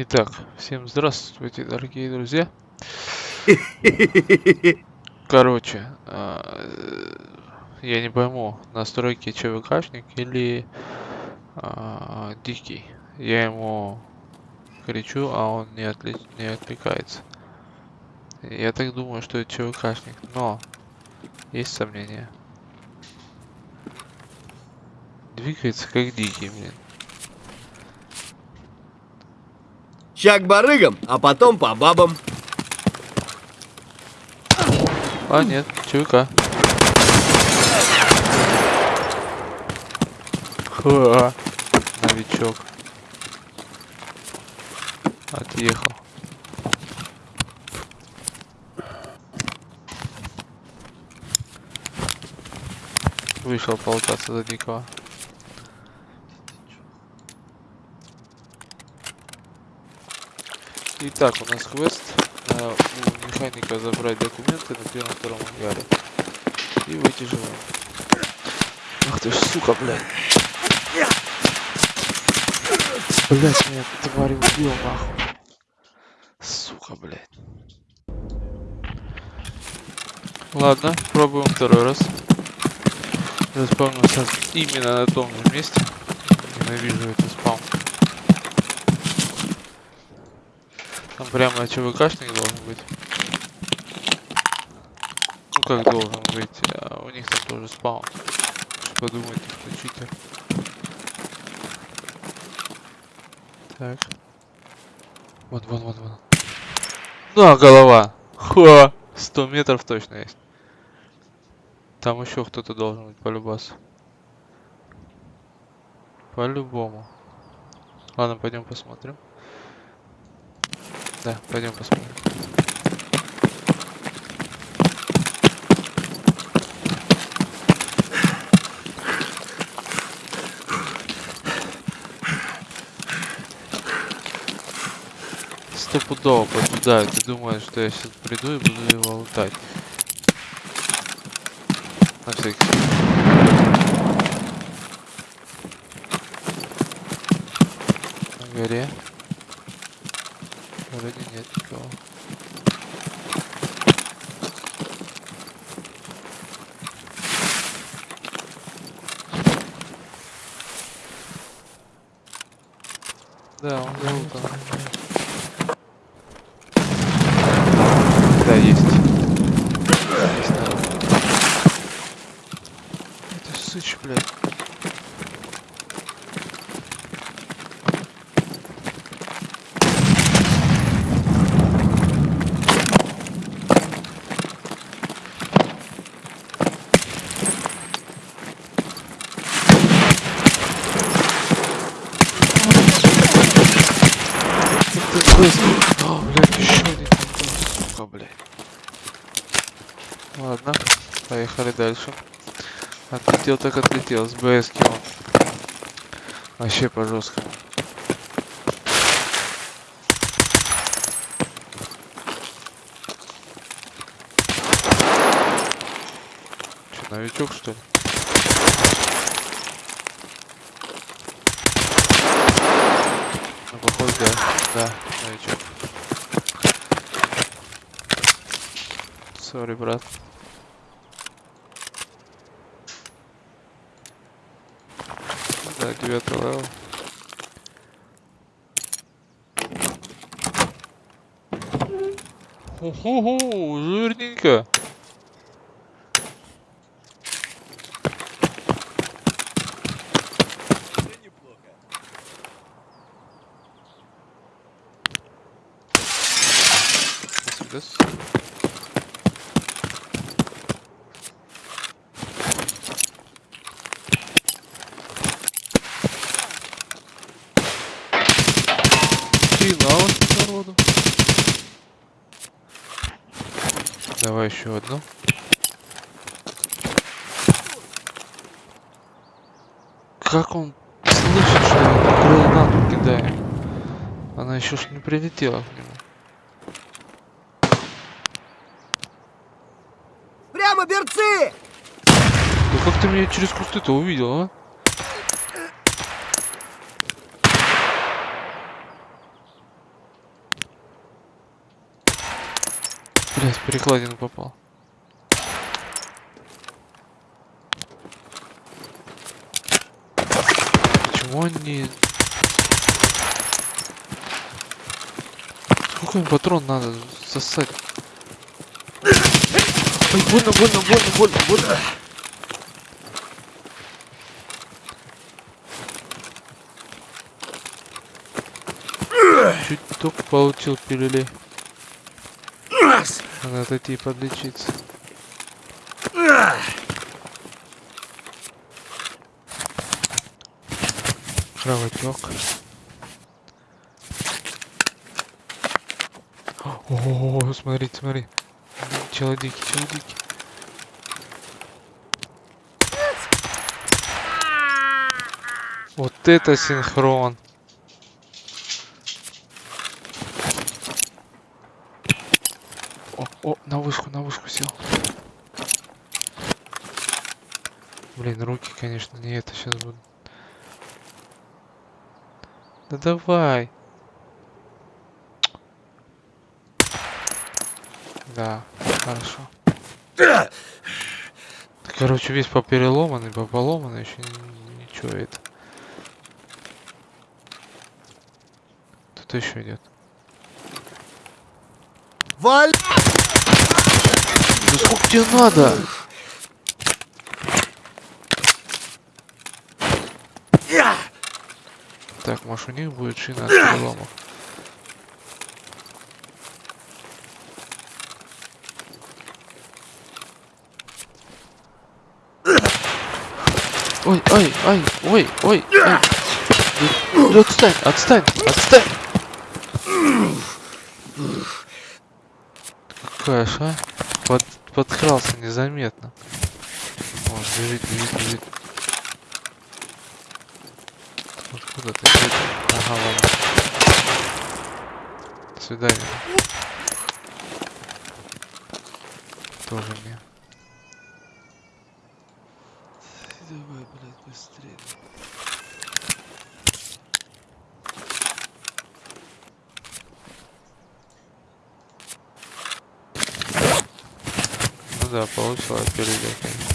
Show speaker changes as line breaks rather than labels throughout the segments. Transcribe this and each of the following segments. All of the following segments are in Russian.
Итак, всем здравствуйте, дорогие друзья. Короче, а, я не пойму, настройки ЧВКшник или а, дикий. Я ему кричу, а он не, отли... не отвлекается. Я так думаю, что это ЧВКшник, но есть сомнения. Двигается как дикий, блин.
Ща к барыгам, а потом по бабам.
А, нет, ЧВК. Ха, новичок. Отъехал. Вышел полтаться за дикого. Итак, у нас квест э, у механика забрать документы на первом-втором ангаре. И выйти живым. Ах ты ж, сука, блядь. Блядь, меня тварь убил, нахуй. Сука, блядь. Ладно, пробуем второй раз. Заспавнился именно на том же месте. Ненавижу этот спаун. Там прямо ЧВКшник должен быть. Ну как должен быть, а у них там тоже спаун. Подумайте, читер. Так. Вон, вон, вон, вон. На, голова! Ха! 100 метров точно есть. Там еще кто-то должен быть по-любасу. По-любому. Ладно, пойдем посмотрим. Да, пойдем посмотрим. Стопудово поджидают и думают, что я сейчас приду и буду его лутать. На всякий случай. На горе. Вроде нет никого. Да, он залутан. Да, есть. Есть народ. Это сыч, блядь. Быстро. О, блядь, еще один там сука, блядь. Ладно, поехали дальше. Отлетел так отлетел, с БС он. Вообще по жесткому. Че, новичок что ли? Ну, походу, да. Да, новичок. Sorry, брат. Да, девятый level. Ху-ху-ху, жирненько. This. Финал народу. Давай еще одну. Как он слышит, что я гранату кидаю? Она еще ж не прилетела к нему. как ты меня через кусты-то увидел, а? Блять, перекладину попал. Почему он не... Сколько им патрон надо засать? Ой, больно, больно, больно, больно, больно. Чуть только получил пилюлей. Надо отойти и подлечиться. Кровотек. О, смотри, смотри. Челодики, челодики. Вот это синхрон. О, о, на вышку, на вышку сел. Блин, руки, конечно, не это сейчас будут. Да давай. Да, хорошо. Да, короче, весь попереломанный, пополоманный, еще ничего это. Тут еще идет.
Валь!
Да сколько тебе надо? Так, может у них будет шина от переломов. Ой, ой, ой, ой, ой, ой. Да, да отстань, отстань, отстань. Какая ж, а? Под, подкрался незаметно. О, бежит, бежит, бежит. Откуда ты? Ага, ладно. До свидания. Тоже не. Давай, блядь, быстрее. Да, получила конечно.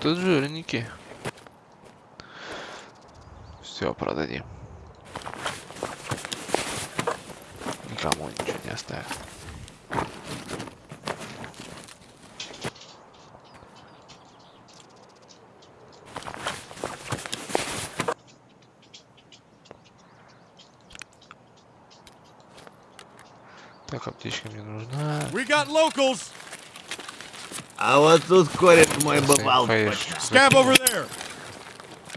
Тут жирненький. Все, продадим. Никому ничего не оставим. Так, аптечка мне нужна.
We got locals.
А вот тут кореш мой бывал.
Scab over there.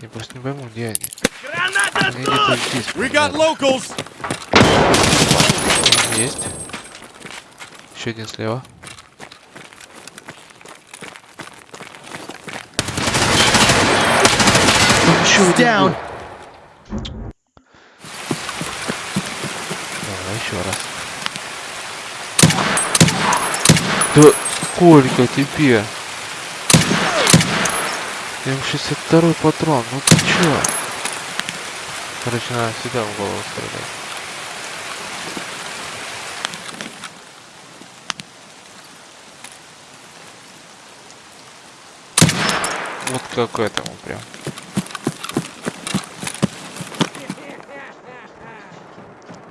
Я просто не пойму, где они.
Граната
Они где-то здесь.
We got locals.
Есть. Еще один слева.
Down.
был. Давай еще раз. Да сколько тебе? М62 патрон, ну ты чё? Короче, надо сюда в голову стрелять. Вот как этому прям.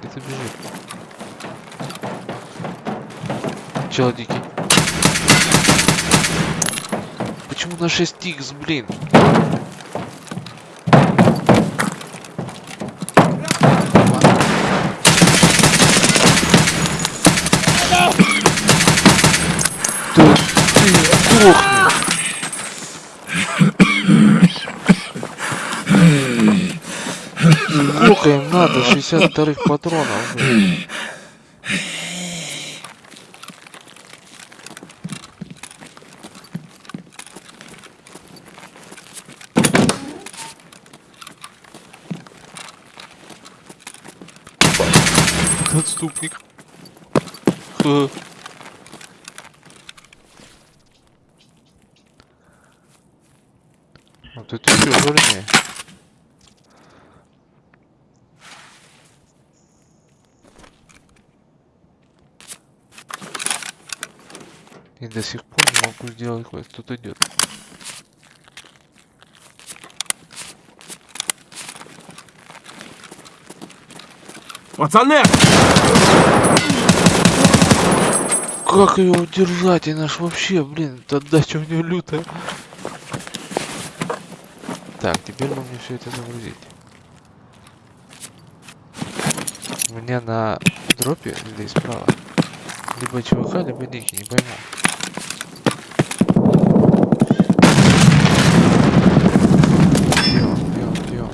Где-то бежит. Чел дикий. Почему на 6 икс, блин? Сколько им надо? 62 патронов. блин. преступник. Вот это все жирнее. И до сих пор не могу сделать квест. Тут идет.
Пацаны!
Как ее удержать? И наш вообще, блин, отдача у нее лютая. Так, теперь бы мне все это загрузить. У меня на дропе здесь справа. Либо ЧВК, либо дикий, не пойму. Где он, где он, где он?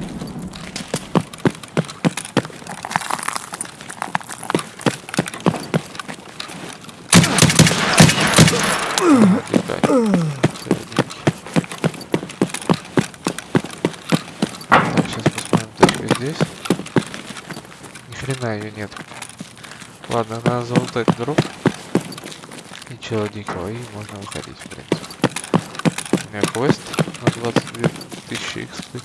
Летать. Средненький. Так, сейчас посмотрим точка здесь. Ни хрена ее нет. Ладно, надо залутать дроп. И чела дикого, и можно выходить, в принципе. У меня квест на 22 тысячи экспы.